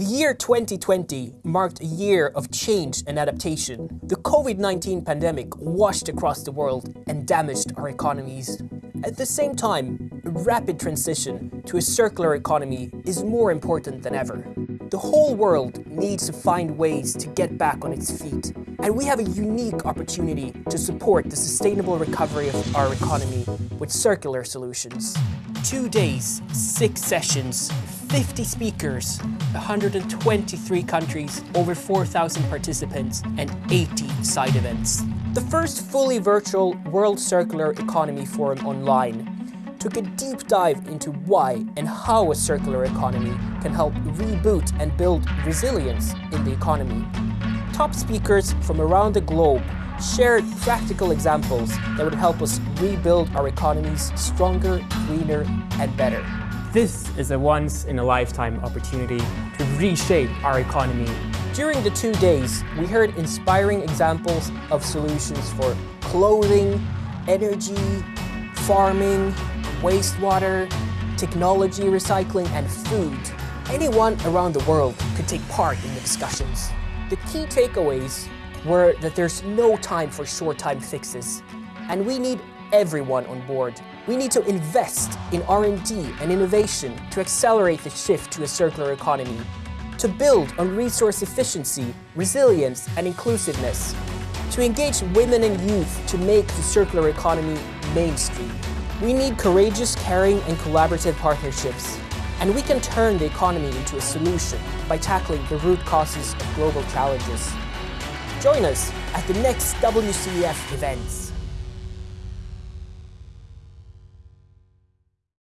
The year 2020 marked a year of change and adaptation. The COVID-19 pandemic washed across the world and damaged our economies. At the same time, a rapid transition to a circular economy is more important than ever. The whole world needs to find ways to get back on its feet, and we have a unique opportunity to support the sustainable recovery of our economy with circular solutions. Two days, six sessions, 50 speakers, 123 countries, over 4,000 participants, and 80 side events. The first fully virtual World Circular Economy Forum online took a deep dive into why and how a circular economy can help reboot and build resilience in the economy. Top speakers from around the globe shared practical examples that would help us rebuild our economies stronger, greener, and better. This is a once-in-a-lifetime opportunity to reshape our economy. During the two days, we heard inspiring examples of solutions for clothing, energy, farming, wastewater, technology recycling, and food. Anyone around the world could take part in the discussions. The key takeaways were that there's no time for short-time fixes, and we need everyone on board. We need to invest in R&D and innovation to accelerate the shift to a circular economy, to build on resource efficiency, resilience and inclusiveness, to engage women and youth to make the circular economy mainstream. We need courageous, caring and collaborative partnerships, and we can turn the economy into a solution by tackling the root causes of global challenges. Join us at the next WCEF events.